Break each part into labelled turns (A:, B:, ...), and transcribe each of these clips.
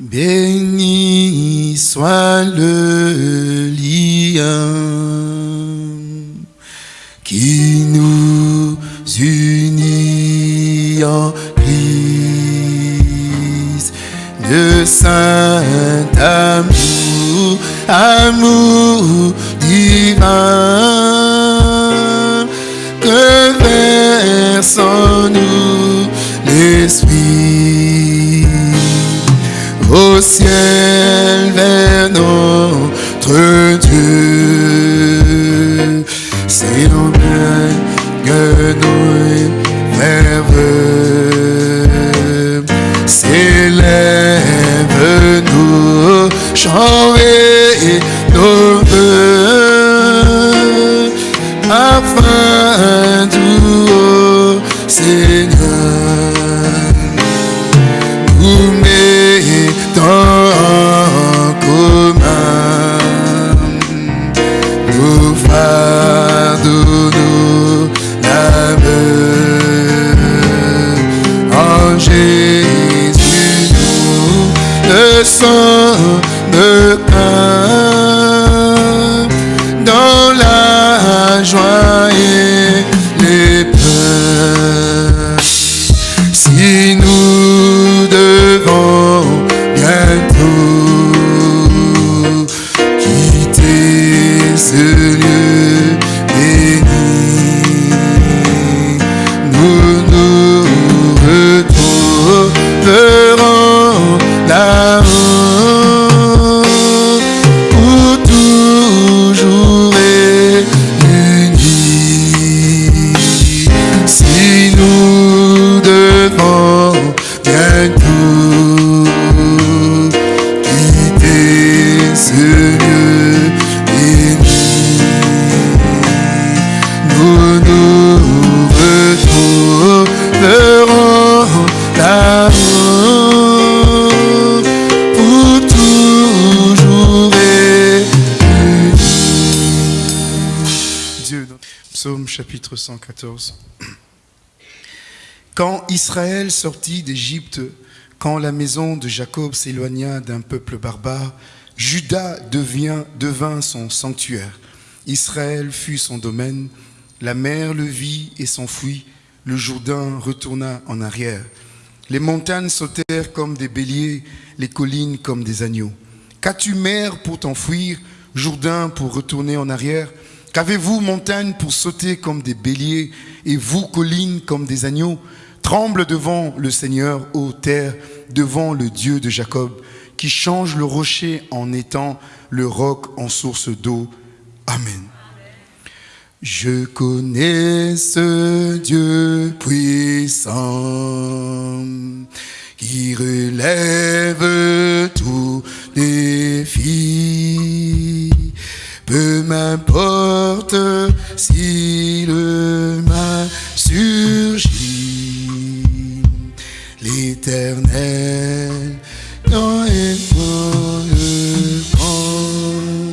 A: Béni soit le lien qui nous unit en Christ. Le saint amour, amour divin que verse en nous l'Esprit au ciel vers notre Dieu. C'est en que nous rêves s'élève nous chants 114. Quand Israël sortit d'Égypte, quand la maison de Jacob s'éloigna d'un peuple barbare, Juda devint son sanctuaire. Israël fut son domaine. La mer le vit et s'enfuit. Le Jourdain retourna en arrière. Les montagnes sautèrent comme des béliers, les collines comme des agneaux. Qu'as-tu mer pour t'enfuir, Jourdain pour retourner en arrière? Qu'avez-vous montagne pour sauter comme des béliers et vous collines comme des agneaux? Tremble devant le Seigneur, ô terre, devant le Dieu de Jacob, qui change le rocher en étang, le roc en source d'eau. Amen. Je connais ce Dieu puissant qui relève tous défis. Peu m'importe si le mal surgit, l'éternel le camp.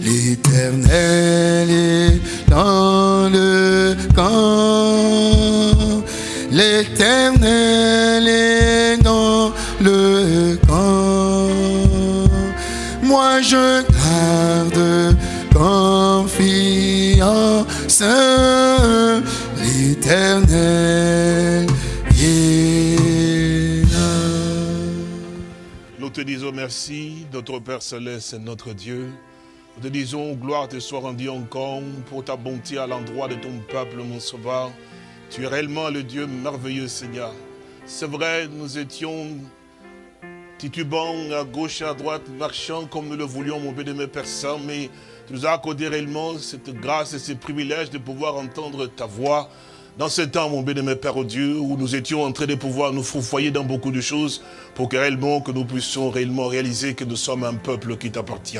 A: L'éternel est dans L'éternel.
B: Nous te disons merci, notre Père Céleste, notre Dieu. Nous te disons gloire te soit rendue encore pour ta bonté à l'endroit de ton peuple, mon sauveur. Tu es réellement le Dieu merveilleux, Seigneur. C'est vrai, nous étions titubants à gauche et à droite, marchant comme nous le voulions, mon bien-aimé Père Saint, mais tu nous as accordé réellement cette grâce et ce privilège de pouvoir entendre ta voix. Dans ce temps, mon bien-aimé Père Dieu, où nous étions en train de pouvoir nous fourfoyer dans beaucoup de choses, pour que réellement, que nous puissions réellement réaliser que nous sommes un peuple qui t'appartient.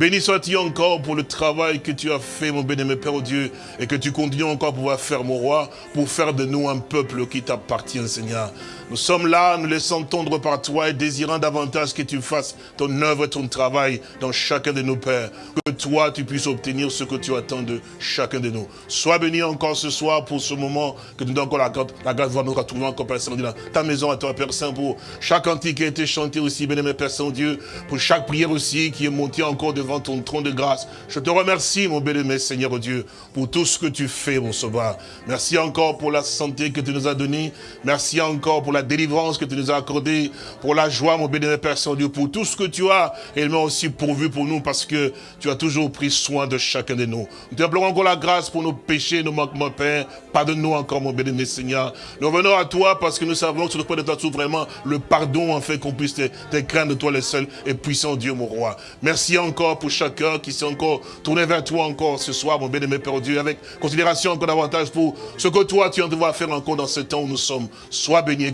B: Béni sois-tu encore pour le travail que tu as fait, mon béni, Père, Dieu, et que tu continues encore à pouvoir faire, mon roi, pour faire de nous un peuple qui t'appartient, Seigneur. Nous sommes là, nous laissons tendre par toi et désirant davantage que tu fasses ton œuvre ton travail dans chacun de nos pères. Que toi, tu puisses obtenir ce que tu attends de chacun de nous. Sois béni encore ce soir pour ce moment que nous donnons encore la, la grâce de voir nous retrouver encore, Père Saint-Dieu, ta maison à toi, Père Saint, pour chaque antique qui a été chanté aussi, béni, Père Saint-Dieu, pour chaque prière aussi qui est montée encore devant ton trône de grâce. Je te remercie, mon béni, Seigneur Dieu, pour tout ce que tu fais, mon sauveur. Merci encore pour la santé que tu nous as donnée. Merci encore pour la délivrance que tu nous as accordée, pour la joie, mon bénévole Père Saint-Dieu, pour tout ce que tu as également aussi pourvu pour nous, parce que tu as toujours pris soin de chacun de nous. Nous te implorons encore la grâce pour nos péchés, nos manquements, Père. Pardonne-nous encore, mon bénévole Seigneur. Nous revenons à toi parce que nous savons que sur le point de toi, vraiment le pardon, en fait, qu'on puisse te, te craindre toi le seul et puissant Dieu, mon roi. Merci encore pour chacun qui s'est encore tourné vers toi encore ce soir, mon bénévole Père Dieu, avec considération encore davantage pour ce que toi, tu en devoir faire encore dans ce temps où nous sommes. Sois béni et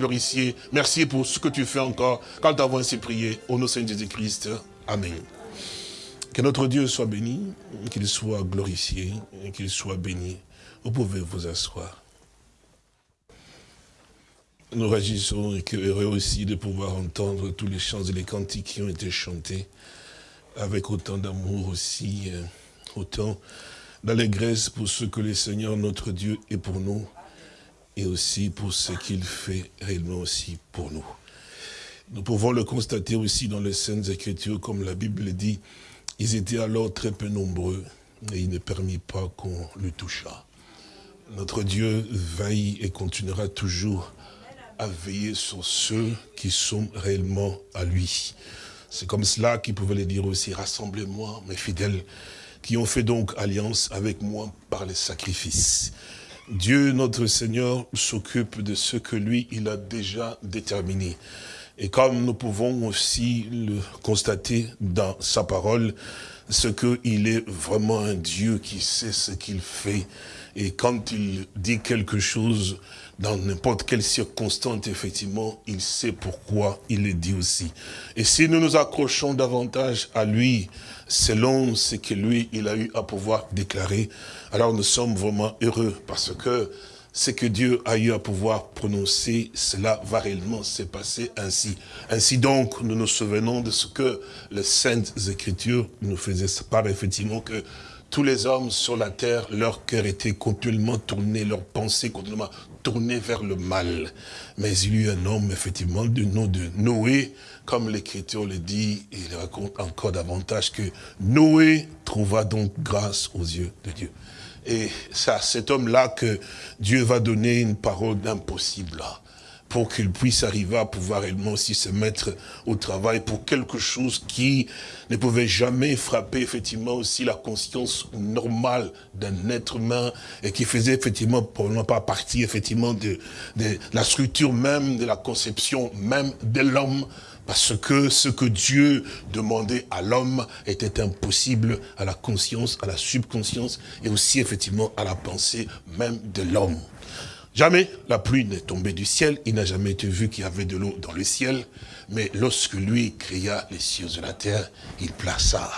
B: Merci pour ce que tu fais encore quand nous avons ainsi prié. Au nom de Jésus-Christ. Amen. Que notre Dieu soit béni, qu'il soit glorifié, qu'il soit béni. Vous pouvez vous asseoir. Nous réagissons et que heureux aussi de pouvoir entendre tous les chants et les cantiques qui ont été chantés avec autant d'amour aussi, euh, autant d'allégresse pour ce que le Seigneur notre Dieu est pour nous et aussi pour ce qu'il fait réellement aussi pour nous. Nous pouvons le constater aussi dans les Saintes Écritures, comme la Bible dit, ils étaient alors très peu nombreux et il ne permit pas qu'on le touchât. Notre Dieu veille et continuera toujours à veiller sur ceux qui sont réellement à lui. C'est comme cela qu'il pouvait le dire aussi, rassemblez-moi, mes fidèles, qui ont fait donc alliance avec moi par les sacrifices. Dieu, notre Seigneur, s'occupe de ce que lui, il a déjà déterminé. Et comme nous pouvons aussi le constater dans sa parole, ce qu'il est vraiment un Dieu qui sait ce qu'il fait. Et quand il dit quelque chose, dans n'importe quelle circonstance, effectivement, il sait pourquoi il le dit aussi. Et si nous nous accrochons davantage à lui, selon ce que lui, il a eu à pouvoir déclarer, alors nous sommes vraiment heureux parce que ce que Dieu a eu à pouvoir prononcer, cela va réellement se passer ainsi. Ainsi donc, nous nous souvenons de ce que les Saintes Écritures nous faisaient part, effectivement, que tous les hommes sur la terre, leur cœur était continuellement tourné, leur pensée continuellement tournée vers le mal. Mais il y eut un homme, effectivement, du nom de Noé, comme l'Écriture le dit, il raconte encore davantage que Noé trouva donc grâce aux yeux de Dieu. Et c'est à cet homme-là que Dieu va donner une parole d'impossible pour qu'il puisse arriver à pouvoir réellement aussi se mettre au travail pour quelque chose qui ne pouvait jamais frapper effectivement aussi la conscience normale d'un être humain et qui faisait effectivement probablement pas partie effectivement de, de la structure même, de la conception même de l'homme, parce que ce que Dieu demandait à l'homme était impossible à la conscience, à la subconscience et aussi effectivement à la pensée même de l'homme. Jamais la pluie n'est tombée du ciel, il n'a jamais été vu qu'il y avait de l'eau dans le ciel, mais lorsque lui créa les cieux et la terre, il plaça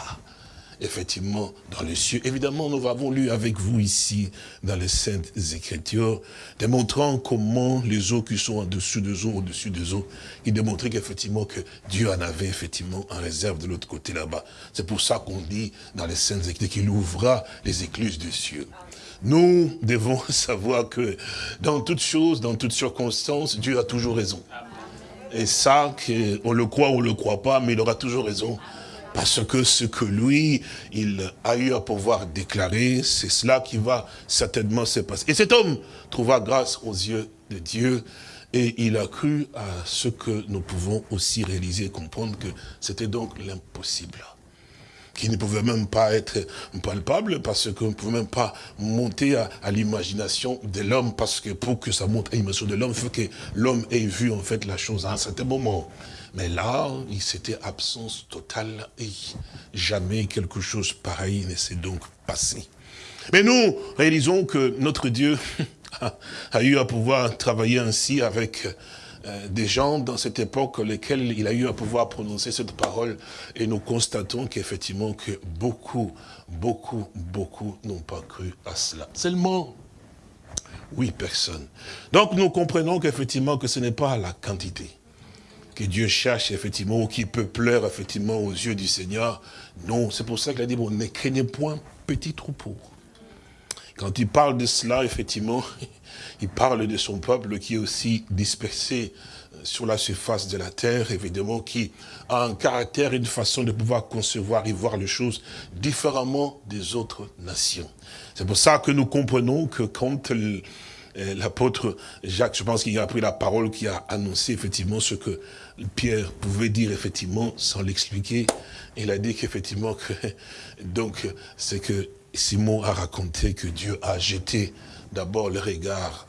B: effectivement dans les cieux. Évidemment, nous avons lu avec vous ici, dans les Saintes Écritures, démontrant comment les eaux qui sont en dessous des eaux, au-dessus des eaux, il démontrait qu'effectivement que Dieu en avait effectivement en réserve de l'autre côté là-bas. C'est pour ça qu'on dit dans les Saintes Écritures qu'il ouvra les écluses des cieux. Nous devons savoir que dans toutes choses, dans toutes circonstances, Dieu a toujours raison. Et ça, on le croit ou on le croit pas, mais il aura toujours raison. Parce que ce que lui, il a eu à pouvoir déclarer, c'est cela qui va certainement se passer. Et cet homme trouva grâce aux yeux de Dieu et il a cru à ce que nous pouvons aussi réaliser et comprendre que c'était donc l'impossible qui ne pouvait même pas être palpable parce qu'on ne pouvait même pas monter à, l'imagination de l'homme parce que pour que ça monte à l'imagination de l'homme, il faut que l'homme ait vu en fait la chose à un certain moment. Mais là, il s'était absence totale et jamais quelque chose pareil ne s'est donc passé. Mais nous réalisons que notre Dieu a eu à pouvoir travailler ainsi avec euh, des gens dans cette époque lesquels il a eu à pouvoir prononcer cette parole et nous constatons qu'effectivement que beaucoup, beaucoup, beaucoup n'ont pas cru à cela. Seulement oui personnes. Donc nous comprenons qu'effectivement que ce n'est pas la quantité que Dieu cherche effectivement ou qui peut pleurer effectivement aux yeux du Seigneur. Non, c'est pour ça qu'il a dit, bon, ne craignez point petit troupeau. Quand il parle de cela, effectivement, il parle de son peuple qui est aussi dispersé euh, sur la surface de la terre, évidemment, qui a un caractère, une façon de pouvoir concevoir et voir les choses différemment des autres nations. C'est pour ça que nous comprenons que quand l'apôtre Jacques, je pense qu'il a pris la parole, qui a annoncé effectivement ce que Pierre pouvait dire effectivement sans l'expliquer, il a dit qu'effectivement, que, donc, c'est que Simon a raconté que Dieu a jeté d'abord le regard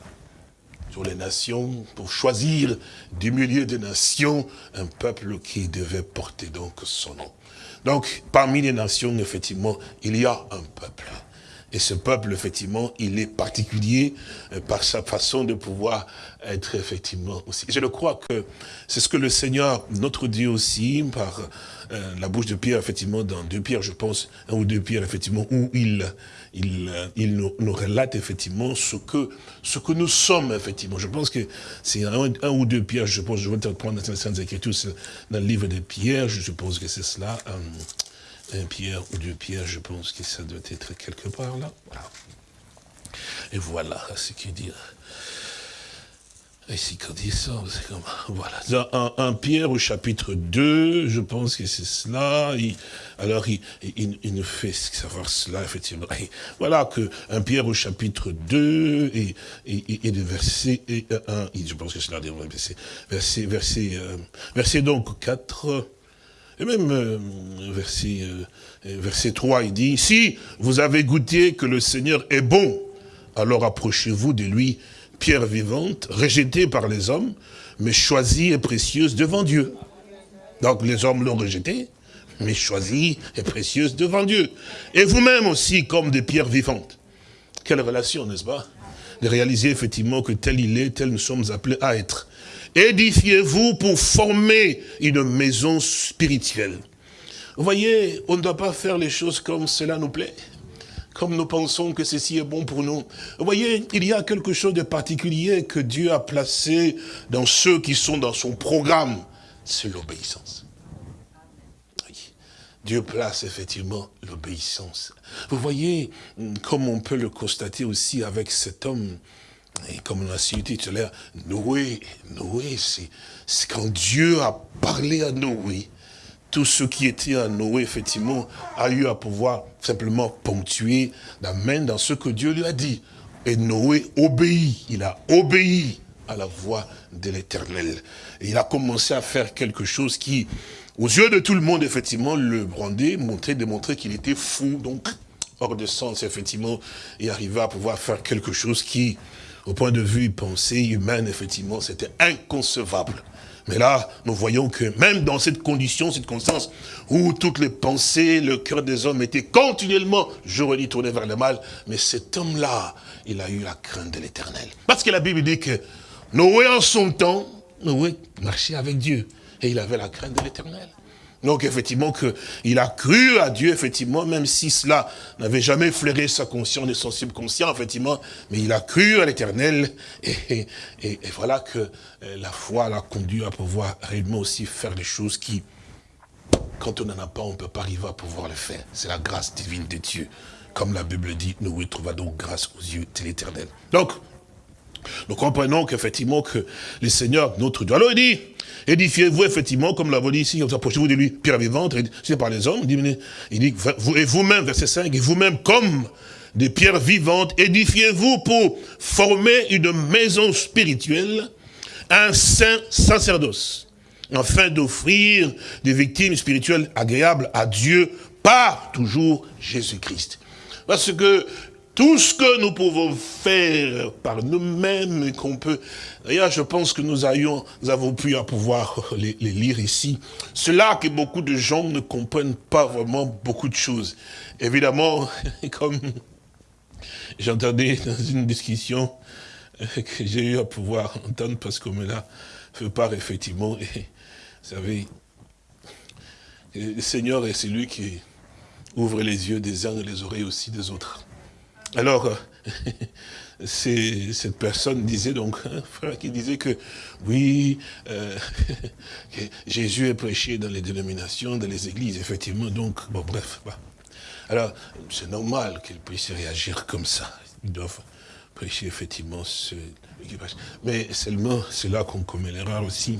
B: sur les nations pour choisir du milieu des nations un peuple qui devait porter donc son nom. Donc, parmi les nations, effectivement, il y a un peuple. Et ce peuple, effectivement, il est particulier euh, par sa façon de pouvoir être effectivement aussi. Je le crois que c'est ce que le Seigneur, notre Dieu aussi, par euh, la bouche de Pierre, effectivement, dans deux Pierre, je pense, un ou deux Pierre, effectivement, où il, il, euh, il nous, relate effectivement ce que, ce que nous sommes, effectivement. Je pense que c'est un, ou deux Pierre, je pense, je vais te prendre dans les Saintes Écritures, dans le livre de Pierre, je suppose que c'est cela un pierre ou deux pierres, je pense que ça doit être quelque part là. Et voilà ce qu'il dit. Ici, quand il ça, c'est comme, voilà. Dans un, Pierre au chapitre 2, je pense que c'est cela. alors, il, il, nous fait savoir cela, effectivement. voilà que un Pierre au chapitre 2 et, et, et le verset 1, je pense que c'est là, verset, verset, verset, euh, verset donc 4, et même euh, verset, euh, verset 3, il dit, si vous avez goûté que le Seigneur est bon, alors approchez-vous de lui, pierre vivante, rejetée par les hommes, mais choisie et précieuse devant Dieu. Donc les hommes l'ont rejetée, mais choisie et précieuse devant Dieu. Et vous-même aussi comme des pierres vivantes. Quelle relation, n'est-ce pas? De réaliser effectivement que tel il est, tel nous sommes appelés à être. Édifiez-vous pour former une maison spirituelle. Vous voyez, on ne doit pas faire les choses comme cela nous plaît comme nous pensons que ceci est bon pour nous. Vous voyez, il y a quelque chose de particulier que Dieu a placé dans ceux qui sont dans son programme. C'est l'obéissance. Dieu place effectivement l'obéissance. Vous voyez, comme on peut le constater aussi avec cet homme et comme on a cité tout à l'heure, Noé, Noé, c'est quand Dieu a parlé à Noé, tout ce qui était à Noé, effectivement, a eu à pouvoir simplement ponctuer la main dans ce que Dieu lui a dit. Et Noé obéit, il a obéi à la voix de l'éternel. Et il a commencé à faire quelque chose qui, aux yeux de tout le monde, effectivement, le brandait, montrait, démontrait qu'il était fou, donc hors de sens, effectivement, et arrivait à pouvoir faire quelque chose qui, au point de vue pensée humaine, effectivement, c'était inconcevable. Mais là, nous voyons que même dans cette condition, cette constance, où toutes les pensées, le cœur des hommes était continuellement, je redis, tourné vers le mal, mais cet homme-là, il a eu la crainte de l'éternel. Parce que la Bible dit que Noé, en son temps, Noé marchait avec Dieu, et il avait la crainte de l'éternel. Donc effectivement qu'il a cru à Dieu, effectivement, même si cela n'avait jamais flairé sa conscience et son subconscient, effectivement, mais il a cru à l'éternel, et, voilà que euh, la foi l'a conduit à pouvoir réellement aussi faire des choses qui, quand on n'en a pas, on ne peut pas arriver à pouvoir le faire. C'est la grâce divine de Dieu. Comme la Bible dit, nous trouva donc grâce aux yeux de l'éternel. Donc, nous comprenons qu'effectivement que le Seigneur, notre Dieu, alors il dit, Édifiez-vous effectivement, comme l'avons dit ici, approchez-vous de lui, pierre vivante, c'est par les hommes. Il dit, vous, et vous-même, verset 5, et vous-même comme des pierres vivantes, édifiez-vous pour former une maison spirituelle, un saint sacerdoce, afin d'offrir des victimes spirituelles agréables à Dieu par toujours Jésus-Christ. Parce que tout ce que nous pouvons faire par nous-mêmes, qu'on peut... D'ailleurs, je pense que nous, ayons, nous avons pu pouvoir les, lire ici. C'est là que beaucoup de gens ne comprennent pas vraiment beaucoup de choses. Évidemment, comme j'entendais dans une discussion que j'ai eu à pouvoir entendre parce qu'on me l'a fait part effectivement. Et, vous savez, le Seigneur est celui qui ouvre les yeux des uns et les oreilles aussi des autres. Alors, cette personne disait donc, un frère qui disait que oui, euh, Jésus est prêché dans les dénominations, dans les églises, effectivement, donc, bon bref. Alors, c'est normal qu'il puisse réagir comme ça. Ils doivent prêcher effectivement ce Mais seulement, c'est là qu'on commet l'erreur aussi.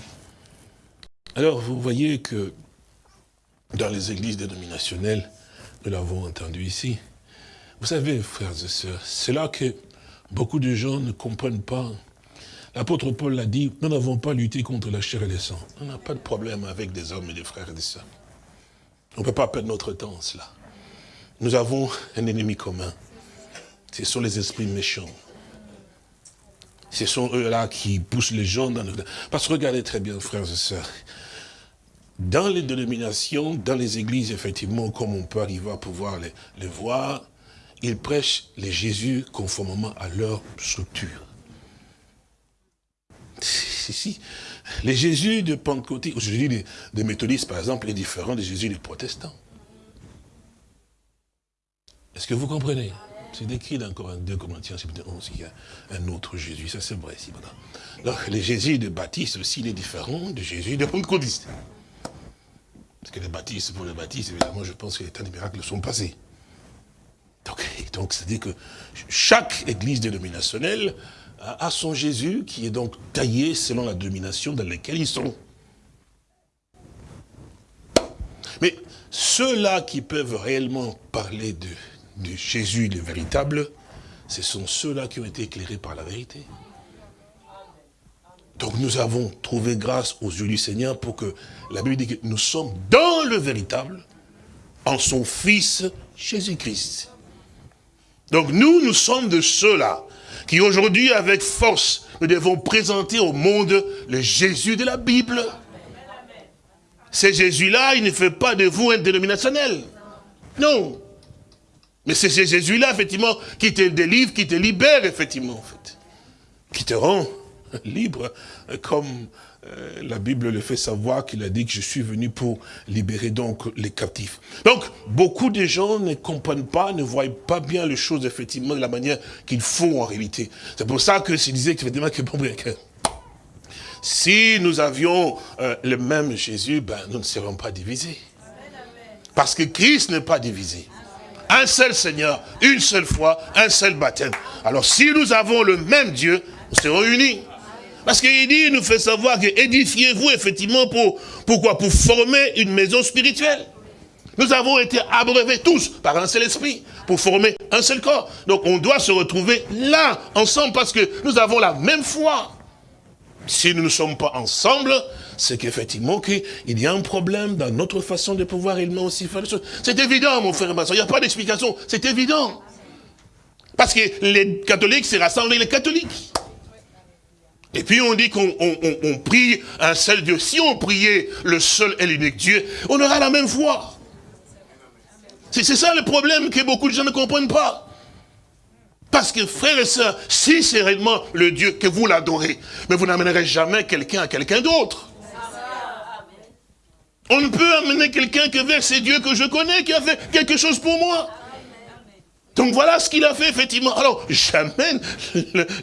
B: Alors, vous voyez que dans les églises dénominationnelles, nous l'avons entendu ici, vous savez, frères et sœurs, c'est là que beaucoup de gens ne comprennent pas. L'apôtre Paul l'a dit, nous n'avons pas lutté contre la chair et le sang. On n'a pas de problème avec des hommes et des frères et des sœurs. On ne peut pas perdre notre temps en cela. Nous avons un ennemi commun. Ce sont les esprits méchants. Ce sont eux-là qui poussent les gens dans le... Parce que regardez très bien, frères et sœurs, dans les dénominations, dans les églises, effectivement, comme on peut arriver à pouvoir les, les voir, ils prêchent les Jésus conformément à leur structure. Si, si. Les Jésus de Pentecôte, le Jésus des, des, méthodistes, par exemple, est différent des Jésus des protestants. Est-ce que vous comprenez? C'est décrit dans 2 Corinthiens 11, il y a un autre Jésus, ça c'est vrai. Voilà. Donc, les Jésus de Baptiste aussi, il est différent de Jésus de Pentecôtiste. Parce que les baptistes, pour les baptistes, évidemment, je pense que les temps des miracles sont passés. Donc, c'est-à-dire que chaque église dénominationnelle a, son Jésus qui est donc taillé selon la domination dans laquelle ils sont. Mais ceux-là qui peuvent réellement parler de, de Jésus le véritable, ce sont ceux-là qui ont été éclairés par la vérité. Donc nous avons trouvé grâce aux yeux du Seigneur pour que la Bible dit que nous sommes dans le véritable, en son Fils Jésus-Christ. Donc nous, nous sommes de ceux-là qui aujourd'hui, avec force, nous devons présenter au monde le Jésus de la Bible. Ce Jésus-là, il ne fait pas de vous un dénominationnel. Non. Mais c'est ce Jésus-là, effectivement, qui te délivre, qui te libère, effectivement, en fait. Qui te rend libre, comme euh, la Bible le fait savoir qu'il a dit que je suis venu pour libérer donc les captifs. Donc, beaucoup de gens ne comprennent pas, ne voient pas bien les choses, effectivement, de la manière qu'il faut en réalité. C'est pour ça que je disais effectivement que, bon, si nous avions euh, le même Jésus, ben, nous ne serions pas divisés. Parce que Christ n'est pas divisé. Un seul Seigneur, une seule foi, un seul baptême. Alors si nous avons le même Dieu, nous serons unis. Parce qu'il dit, il nous fait savoir que édifiez-vous effectivement pour, pourquoi? Pour former une maison spirituelle. Nous avons été abreuvés tous par un seul esprit pour former un seul corps. Donc on doit se retrouver là, ensemble, parce que nous avons la même foi. Si nous ne sommes pas ensemble, c'est qu'effectivement il y a un problème dans notre façon de pouvoir réellement aussi faire les choses. C'est évident, mon frère et ma soeur, il n'y a pas d'explication, c'est évident. Parce que les catholiques rassemblent avec les catholiques. Et puis on dit qu'on prie un seul Dieu. Si on priait le seul et l'unique Dieu, on aura la même foi. C'est ça le problème que beaucoup de gens ne comprennent pas. Parce que frères et sœurs, si c'est réellement le Dieu que vous l'adorez, mais vous n'amènerez jamais quelqu'un à quelqu'un d'autre. On ne peut amener quelqu'un que vers ces dieux que je connais, qui a fait quelque chose pour moi. Donc voilà ce qu'il a fait, effectivement. Alors, jamais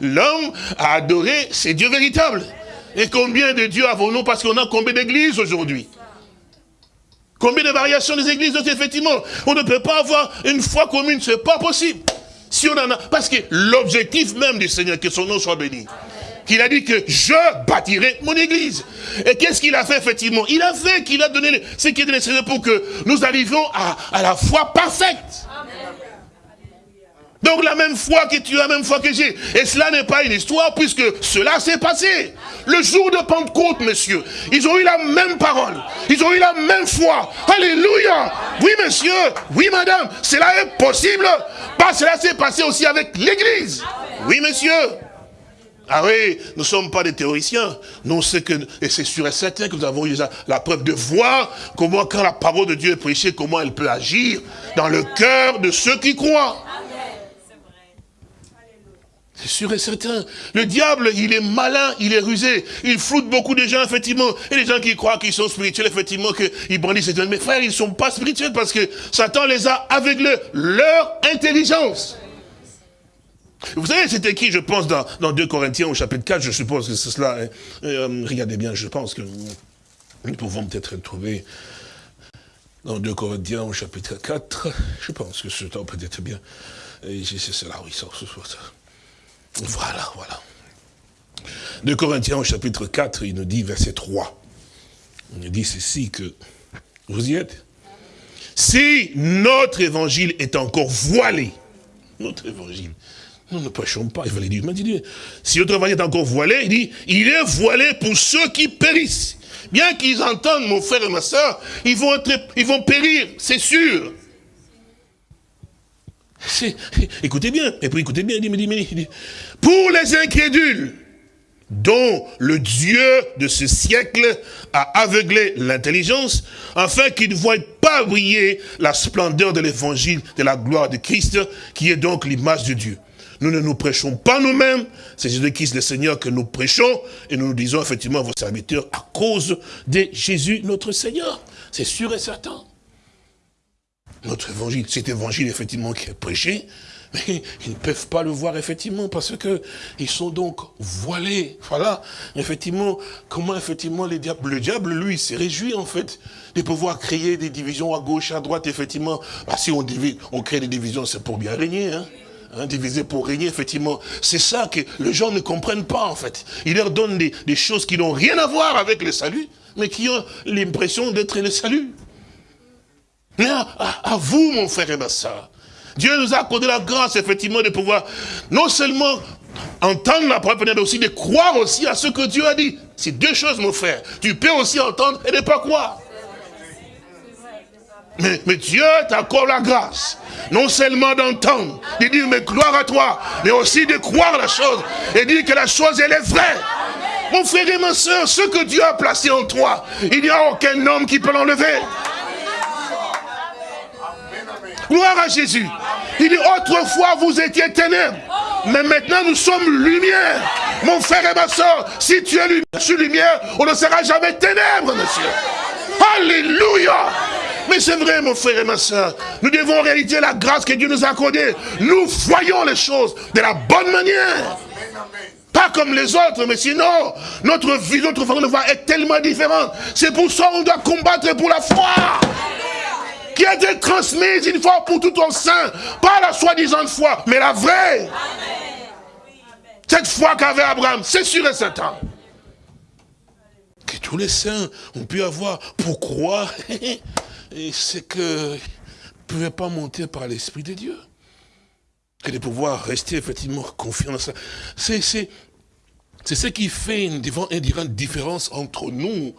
B: l'homme a adoré ces dieux véritables. Et combien de dieux avons-nous? Parce qu'on a combien d'églises aujourd'hui? Combien de variations des églises Effectivement, on ne peut pas avoir une foi commune, c'est pas possible. Si on en a, parce que l'objectif même du Seigneur, que son nom soit béni, qu'il a dit que je bâtirai mon église. Et qu'est-ce qu'il a fait effectivement? Il a fait qu'il a donné ce qui est nécessaire pour que nous arrivions à, à la foi parfaite. Donc la même foi que tu as, la même foi que j'ai. Et cela n'est pas une histoire puisque cela s'est passé. Le jour de Pentecôte, monsieur, ils ont eu la même parole. Ils ont eu la même foi. Alléluia. Oui, monsieur. Oui, madame. Cela est possible. Pas cela s'est passé aussi avec l'église. Oui, monsieur. Ah oui, nous ne sommes pas des théoriciens. Nous, c'est que, et c'est sûr et certain que nous avons eu la preuve de voir comment, quand la parole de Dieu est prêchée, comment elle peut agir dans le cœur de ceux qui croient. C'est sûr et certain. Le diable, il est malin, il est rusé. Il floute beaucoup de gens, effectivement. Et les gens qui croient qu'ils sont spirituels, effectivement, qu'ils brandissent. Mais frères, ils ne sont pas spirituels parce que Satan les a aveuglés. Leur intelligence. Vous savez, c'était qui, je pense, dans, dans 2 Corinthiens au chapitre 4, je suppose que c'est cela. Hein. Euh, regardez bien, je pense que nous pouvons peut-être trouver dans 2 Corinthiens au chapitre 4. Je pense que ce temps peut-être bien. C'est cela, oui, ça, ça, ça. Voilà, voilà. De Corinthiens au chapitre 4, il nous dit, verset 3. Il nous dit ceci que, vous y êtes? Si notre évangile est encore voilé, notre évangile, nous ne prêchons pas, il va dire, si notre évangile est encore voilé, il dit, il est voilé pour ceux qui périssent. Bien qu'ils entendent, mon frère et ma soeur, ils vont périr, c'est sûr. Écoutez bien, et puis écoutez bien, il dit, il dit, pour les incrédules, dont le Dieu de ce siècle a aveuglé l'intelligence, afin qu'ils ne voient pas briller la splendeur de l'évangile de la gloire de Christ, qui est donc l'image de Dieu. Nous ne nous prêchons pas nous-mêmes, c'est Jésus-Christ le Seigneur que nous prêchons, et nous nous disons effectivement à vos serviteurs à cause de Jésus notre Seigneur. C'est sûr et certain notre évangile, cet évangile effectivement qui est prêché, mais ils ne peuvent pas le voir effectivement parce que ils sont donc voilés. Voilà, effectivement, comment effectivement les diables, le diable lui s'est réjoui en fait de pouvoir créer des divisions à gauche, à droite, effectivement. Bah, si on, divise, on crée des divisions, c'est pour bien régner, hein. Hein, diviser pour régner, effectivement. C'est ça que les gens ne comprennent pas, en fait. Il leur donne des, des choses qui n'ont rien à voir avec le salut, mais qui ont l'impression d'être le salut. Mais à, vous, mon frère et ma soeur, Dieu nous a accordé la grâce, effectivement, de pouvoir non seulement entendre la parole, mais aussi de croire aussi à ce que Dieu a dit. C'est deux choses, mon frère. Tu peux aussi entendre et ne pas croire. Mais, mais Dieu t'accorde la grâce. Non seulement d'entendre, de dire, mais gloire à toi, mais aussi de croire la chose et dire que la chose, elle est vraie. Mon frère et ma soeur, ce que Dieu a placé en toi, il n'y a aucun homme qui peut l'enlever. Gloire à Jésus. Il dit, autrefois vous étiez ténèbres. Mais maintenant nous sommes lumière. Mon frère et ma soeur, si tu es lumière, lumière, on ne sera jamais ténèbres, monsieur. Alléluia. Mais c'est vrai, mon frère et ma soeur. Nous devons en réalité la grâce que Dieu nous a accordée. Nous voyons les choses de la bonne manière. Pas comme les autres, mais sinon, notre vie, notre façon de voir est tellement différente. C'est pour ça qu'on doit combattre pour la foi qui a été transmise une fois pour tout au sein. Pas la soi-disant foi, mais la vraie. Cette foi qu'avait Abraham, c'est sûr et certain. Que tous les saints ont pu avoir pour croire, c'est que ne pouvaient pas monter par l'Esprit de Dieu. Que de pouvoir rester effectivement confiant dans ça. C'est ce qui fait une, une différence entre nous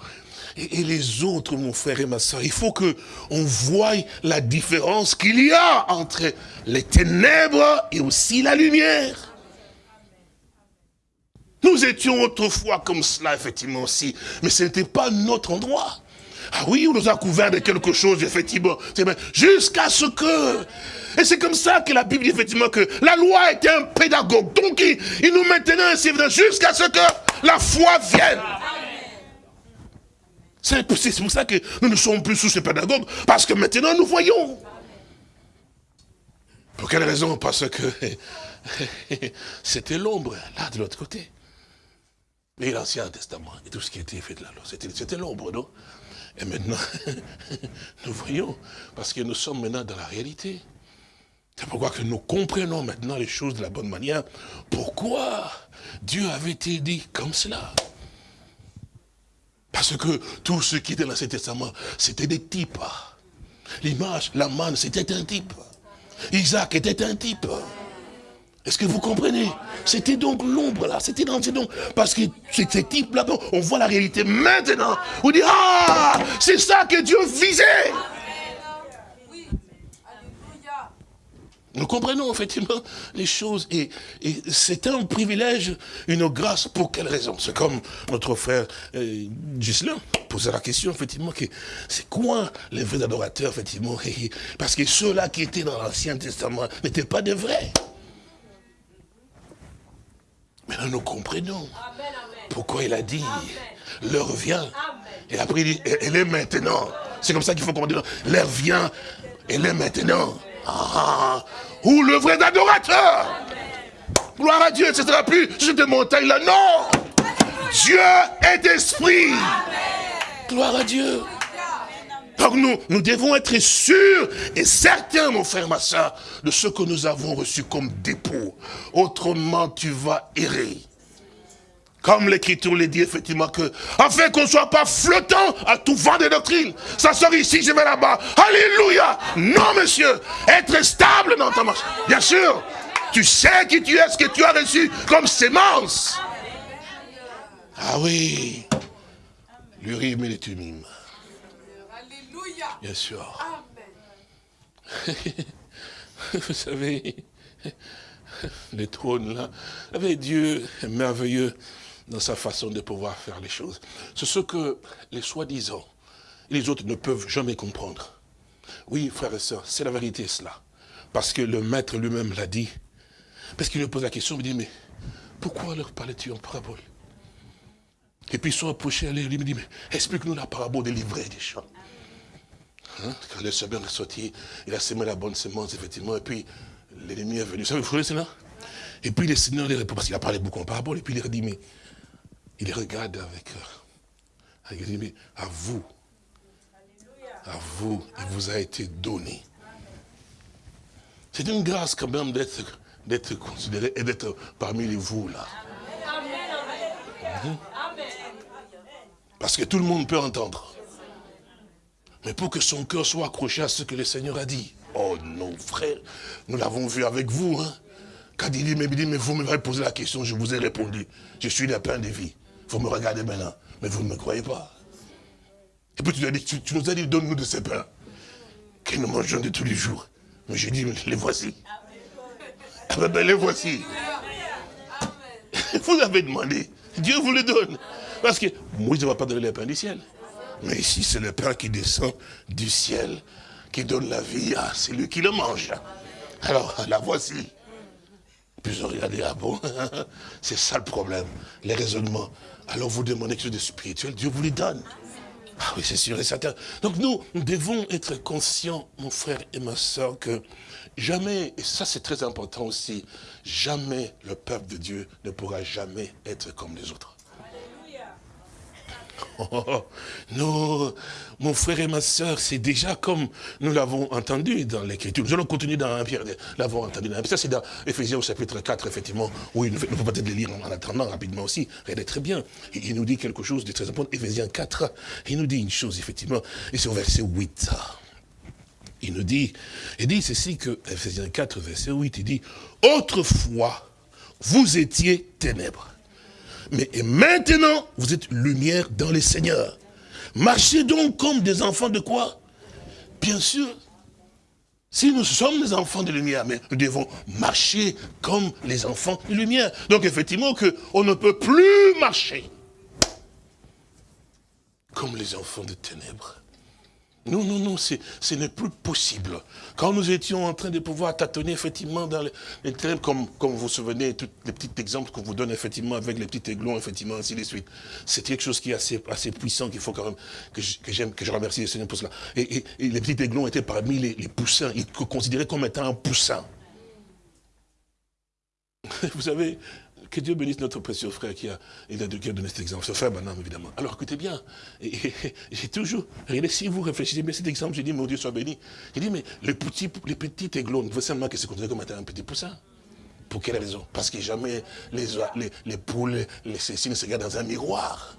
B: et, les autres, mon frère et ma soeur. Il faut que on voie la différence qu'il y a entre les ténèbres et aussi la lumière. Nous étions autrefois comme cela, effectivement aussi, mais ce n'était pas notre endroit. Ah oui, on nous a couvert de quelque chose, effectivement, jusqu'à ce que... Et c'est comme ça que la Bible dit effectivement que la loi était un pédagogue. Donc il, il nous maintenait ainsi jusqu'à ce que la foi vienne. C'est pour ça que nous ne sommes plus sous ce pédagogue, parce que maintenant nous voyons. Pour quelle raison? Parce que c'était l'ombre, là, de l'autre côté. Et l'Ancien Testament, et tout ce qui était fait de la loi, c'était l'ombre, non? Et maintenant, nous voyons, parce que nous sommes maintenant dans la réalité. C'est pourquoi que nous comprenons maintenant les choses de la bonne manière. Pourquoi Dieu avait-il dit comme cela? Parce que tout ce qui était dans l'Ancien Testament, c'était des types. L'image, la manne, c'était un type. Isaac était un type. Est-ce que vous comprenez? C'était donc l'ombre là, c'était donc, parce que ces types là, on voit la réalité maintenant. On dit, ah, c'est ça que Dieu visait. Nous comprenons effectivement les choses et, c'est un privilège, une grâce. Pour quelle raison? C'est comme notre frère euh, Gislain posait la question effectivement que c'est quoi les vrais adorateurs effectivement Parce que ceux-là qui étaient dans l'Ancien Testament n'étaient pas des vrais. maintenant nous comprenons pourquoi il a dit, l'heure vient. Et après il dit, elle est maintenant. C'est comme ça qu'il faut comprendre. L'heure vient, elle est maintenant. Ah, où le vrai adorateur. Gloire à Dieu, ce ne sera plus sur des montagnes-là. Non Dieu est esprit. Gloire à Dieu. Donc nous, nous devons être sûrs et certains, mon frère, ma de ce que nous avons reçu comme dépôt. Autrement, tu vas errer. Comme l'Écriture le dit effectivement que, afin qu'on ne soit pas flottant à tout vent de doctrine. Ça sort ici, je vais là-bas. Alléluia. Non, monsieur. Être stable dans ta marche. Bien sûr. Tu sais qui tu es, ce que tu as reçu comme sémence. Ah oui. L'urim et les tumim. Bien sûr. Vous savez, les trônes là, avec Dieu est merveilleux dans sa façon de pouvoir faire les choses. C'est ce que les soi-disant et les autres ne peuvent jamais comprendre. Oui, frères et sœurs, c'est la vérité cela. Parce que le maître lui-même l'a dit. Parce qu'il me pose la question, il me dit, mais pourquoi leur parlais-tu en parabole? Et puis ils sont approchés à lui, il me dit, mais explique-nous la parabole des livrets des champs. Hein? Quand le Seigneur est sorti, il a semé la bonne semence, effectivement, et puis l'ennemi est venu. Vous savez, vous voyez cela? Et puis le Seigneur parce qu'il a parlé beaucoup en parabole, et puis il leur dit, mais il regarde avec, euh, il dit, mais à vous, à vous, il vous a été donné. C'est une grâce quand même d'être considéré et d'être parmi vous là. Mhm. Parce que tout le monde peut entendre. Mais pour que son cœur soit accroché à ce que le Seigneur a dit. Oh non, frère, nous l'avons vu avec vous. Hein. Quand il dit, mais, vous m'avez posé la question, je vous ai répondu. Je suis le pain de vie. Vous me regardez maintenant, mais vous ne me croyez pas. Et puis tu, as dit, tu, nous as dit, donne-nous de ces pains, que nous mangeons de tous les jours. Mais j'ai dit, les voici. Ah ben, ben, les voici. Vous avez demandé, Dieu vous le donne. Parce que Moïse ne va pas donner les pains du ciel. Mais ici, c'est le pain qui descend du ciel, qui donne la vie à celui qui le mange. Alors, la voici. Puis regardé, ah bon, c'est ça le problème, les raisonnements. Alors vous demandez quelque chose de spirituel, Dieu vous les donne. Ah oui, c'est sûr et certain. Donc nous, nous devons être conscients, mon frère et ma soeur, que jamais, et ça c'est très important aussi, jamais le peuple de Dieu ne pourra jamais être comme les autres. Non, mon frère et ma soeur, c'est déjà comme nous l'avons entendu dans l'Écriture. Nous allons continuer dans 1 Pierre, l'avons entendu dans Ça, c'est dans Ephésiens au chapitre 4, effectivement, où il nous faut peut-être le lire en attendant rapidement aussi. Regardez très bien. Il nous dit quelque chose de très important. Ephésiens 4, il nous dit une chose, effectivement, et c'est au verset 8. Il nous dit, il dit ceci que, Ephésiens 4, verset 8, il dit, autrefois, vous étiez ténèbres mais maintenant, vous êtes lumière dans les seigneurs. Marchez donc comme des enfants de quoi? Bien sûr. Si nous sommes des enfants de lumière, mais nous devons marcher comme les enfants de lumière. Donc effectivement, que on ne peut plus marcher comme les enfants de ténèbres. Non, non, non, ce n'est plus possible. Quand nous étions en train de pouvoir tâtonner effectivement dans les, ténèbres, comme, comme vous vous souvenez, tous les petits exemples qu'on vous donne effectivement avec les petits aiglons, effectivement, ainsi de suite. C'est quelque chose qui est assez, assez puissant, qu'il faut quand même, que j'aime, que, je remercie le Seigneur pour cela. Et, les petits aiglons étaient parmi les, les poussins, ils considéraient comme étant un poussin. Vous savez, que Dieu bénisse notre précieux frère qui a, il a donné cet exemple. Ce frère Banam, évidemment. Alors écoutez bien, j'ai toujours, regardez, si vous réfléchissez bien cet exemple, j'ai dit, mon Dieu soit béni. J'ai dit, mais les petits, les petits aiglons, vous savez que c'est considéré comme un petit poussin? Pour quelle raison? Parce que jamais les, les, les poules, les se regardent dans un miroir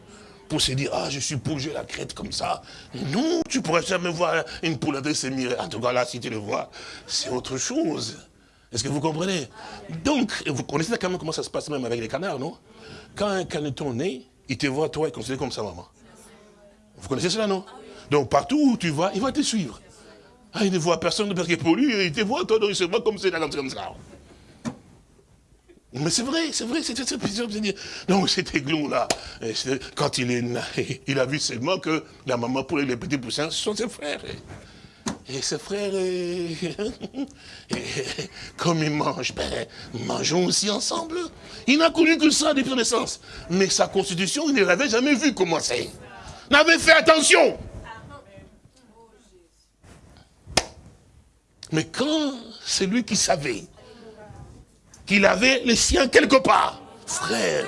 B: pour se dire, ah, je suis poule, j'ai la crête comme ça. Non, tu pourrais jamais voir une poule avec ses miroirs. En tout cas, là, si tu le vois, c'est autre chose. Est-ce que vous comprenez? Donc, vous connaissez quand même comment ça se passe même avec les canards, non? Quand un caneton naît, il te voit, toi, il considère comme sa maman. Vous connaissez cela, non? Donc, partout où tu vas, il va te suivre. Ah, il ne voit personne parce que pour lui, il te voit, toi, donc il se voit comme ça, comme ça. Mais c'est vrai, c'est vrai, c'est. Donc cet aiglon-là, quand il est né, il a vu seulement que la maman pour les petits poussins, sont ses frères. Et ses frères, comme ils mangent, ben, mangeons aussi ensemble. Il n'a connu que ça depuis sa naissance. Mais sa constitution, il ne l'avait jamais vu commencer. N'avait fait attention. Mais quand c'est lui qui savait qu'il avait les siens quelque part, frère,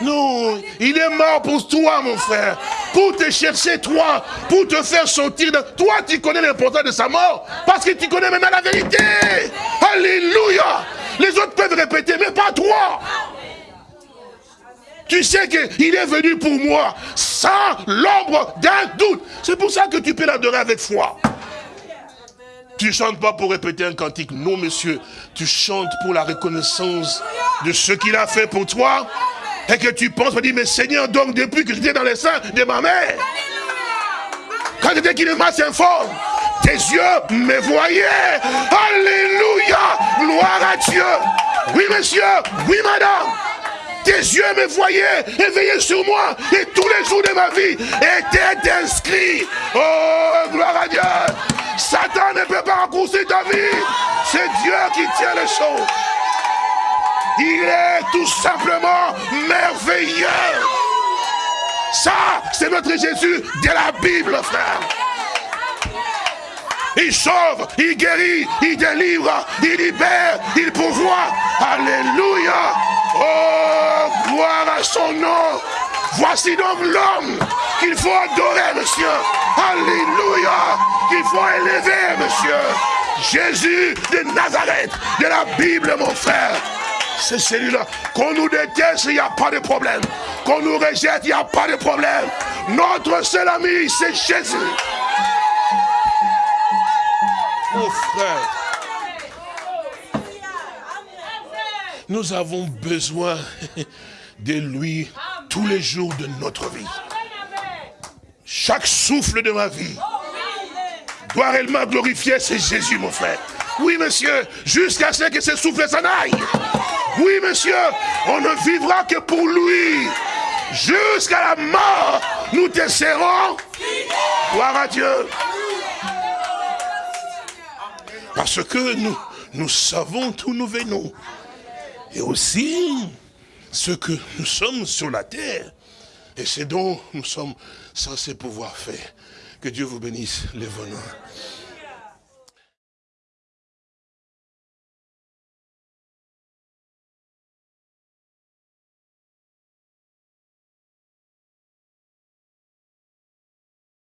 B: non, il est mort pour toi, mon frère. Pour te chercher, toi. Pour te faire sortir de... Toi, tu connais l'importance de sa mort. Parce que tu connais maintenant la vérité. Alléluia. Les autres peuvent répéter, mais pas toi. Tu sais qu'il est venu pour moi, sans l'ombre d'un doute. C'est pour ça que tu peux l'adorer avec foi. Tu chantes pas pour répéter un cantique. Non, monsieur. Tu chantes pour la reconnaissance de ce qu'il a fait pour toi. Et que tu penses, tu dis, mais Seigneur, donc depuis que j'étais dans les seins de ma mère, quand j'étais qu'il m'a informe, tes yeux me voyaient. Alléluia. Gloire à Dieu. Oui, monsieur. Oui, madame. Tes yeux me voyaient et veillaient sur moi. Et tous les jours de ma vie étaient inscrits. Oh, gloire à Dieu. Satan ne peut pas raccourcir ta vie. C'est Dieu qui tient les choses. Il est tout simplement merveilleux. Ça, c'est notre Jésus de la Bible, frère. Il sauve, il guérit, il délivre, il libère, il pourvoit. Alléluia. Oh, gloire à son nom. Voici donc l'homme qu'il faut adorer, monsieur. Alléluia. Qu'il faut élever, monsieur. Jésus de Nazareth, de la Bible, mon frère. C'est celui-là. Qu'on nous déteste, il n'y a pas de problème. Qu'on nous rejette, il n'y a pas de problème. Notre seul ami, c'est Jésus. Mon frère, nous avons besoin de lui tous les jours de notre vie. Chaque souffle de ma vie doit réellement glorifier, c'est Jésus, mon frère. Oui, monsieur, jusqu'à ce que ce souffle s'en aille. Oui, monsieur, on ne vivra que pour lui. Jusqu'à la mort, nous te serrons. Gloire à Dieu. Parce que nous, nous savons d'où nous venons. Et aussi ce que nous sommes sur la terre. Et c'est dont nous sommes censés pouvoir faire. Que Dieu vous bénisse, les venants.